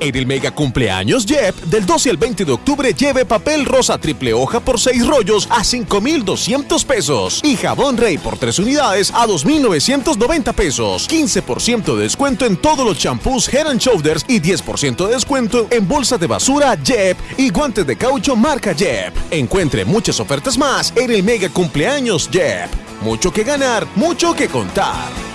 En el mega cumpleaños Jep, del 12 al 20 de octubre, lleve papel rosa triple hoja por 6 rollos a 5,200 pesos. Y jabón Rey por 3 unidades a 2,990 pesos. 15% de descuento en todos los champús Head and Shoulders y 10% de descuento en bolsa de basura Jep y guantes de caucho marca Jep. Encuentre muchas ofertas más en el mega cumpleaños Jep. Mucho que ganar, mucho que contar.